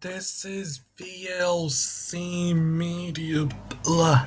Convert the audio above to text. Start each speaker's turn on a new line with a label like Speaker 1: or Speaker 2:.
Speaker 1: this is VLC Media. Blah.